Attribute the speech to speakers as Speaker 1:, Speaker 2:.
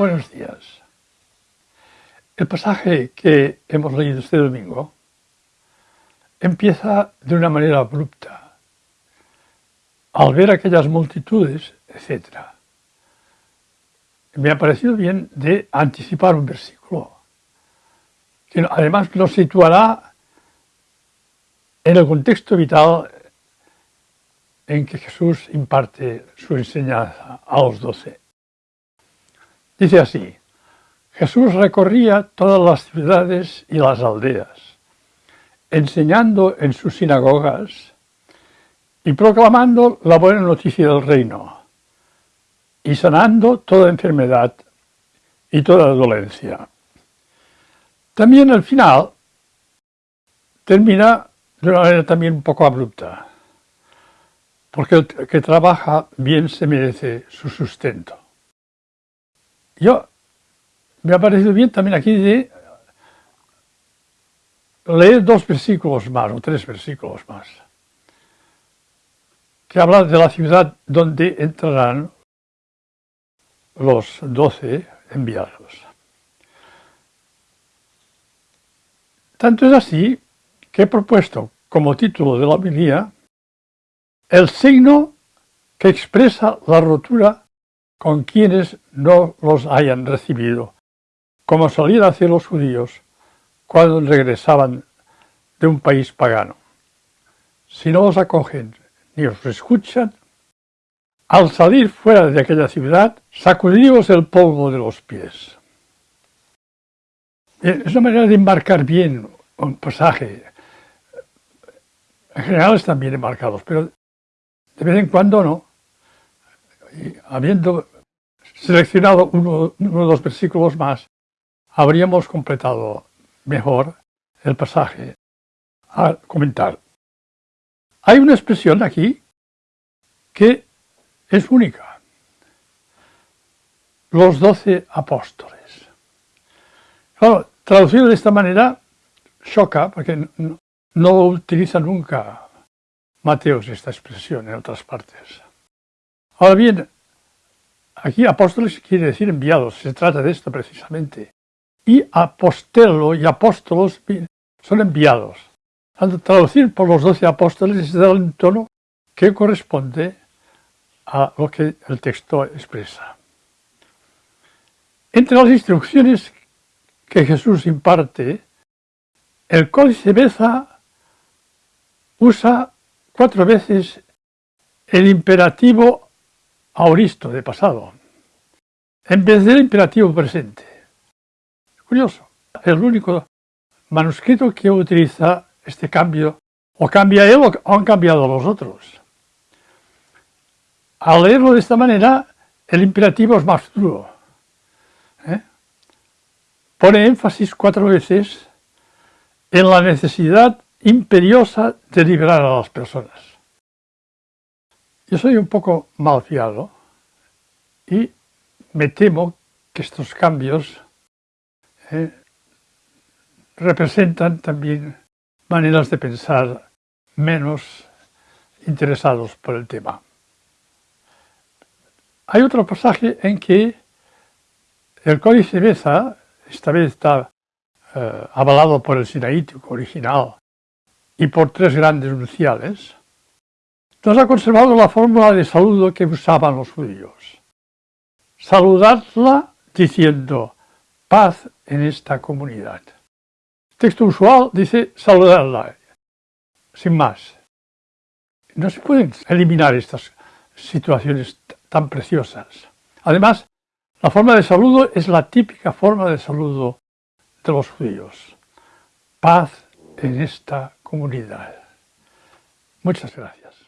Speaker 1: Buenos días. El pasaje que hemos leído este domingo empieza de una manera abrupta. Al ver aquellas multitudes, etc. Me ha parecido bien de anticipar un versículo, que además nos situará en el contexto vital en que Jesús imparte su enseñanza a los doce. Dice así, Jesús recorría todas las ciudades y las aldeas, enseñando en sus sinagogas y proclamando la buena noticia del reino, y sanando toda enfermedad y toda dolencia. También al final termina de una manera también un poco abrupta, porque el que trabaja bien se merece su sustento. Yo, me ha parecido bien también aquí de leer dos versículos más, o tres versículos más, que hablan de la ciudad donde entrarán los doce enviados. Tanto es así que he propuesto como título de la homilía el signo que expresa la rotura con quienes no los hayan recibido, como solían hacer los judíos cuando regresaban de un país pagano. Si no os acogen ni os escuchan, al salir fuera de aquella ciudad, sacudíos el polvo de los pies. Es una manera de embarcar bien un pasaje. En general están bien embarcados, pero de vez en cuando no. Y habiendo seleccionado uno, de los versículos más, habríamos completado mejor el pasaje a comentar. Hay una expresión aquí que es única. Los doce apóstoles. Claro, traducido de esta manera choca porque no, no utiliza nunca Mateos esta expresión en otras partes. Ahora bien, aquí apóstoles quiere decir enviados, se trata de esto precisamente. Y apostelo y apóstolos son enviados. Al traducir por los doce apóstoles es dar un tono que corresponde a lo que el texto expresa. Entre las instrucciones que Jesús imparte, el Códice Beza usa cuatro veces el imperativo auristo de pasado, en vez del imperativo presente. Curioso, es el único manuscrito que utiliza este cambio, o cambia él o han cambiado los otros. Al leerlo de esta manera, el imperativo es más duro. ¿eh? Pone énfasis cuatro veces en la necesidad imperiosa de liberar a las personas. Yo soy un poco malfiado y me temo que estos cambios eh, representan también maneras de pensar menos interesados por el tema. Hay otro pasaje en que el Códice Beza, esta vez está eh, avalado por el sinaítico original y por tres grandes nunciales, nos ha conservado la fórmula de saludo que usaban los judíos. Saludadla diciendo paz en esta comunidad. texto usual dice saludadla, sin más. No se pueden eliminar estas situaciones tan preciosas. Además, la forma de saludo es la típica forma de saludo de los judíos. Paz en esta comunidad. Muchas gracias.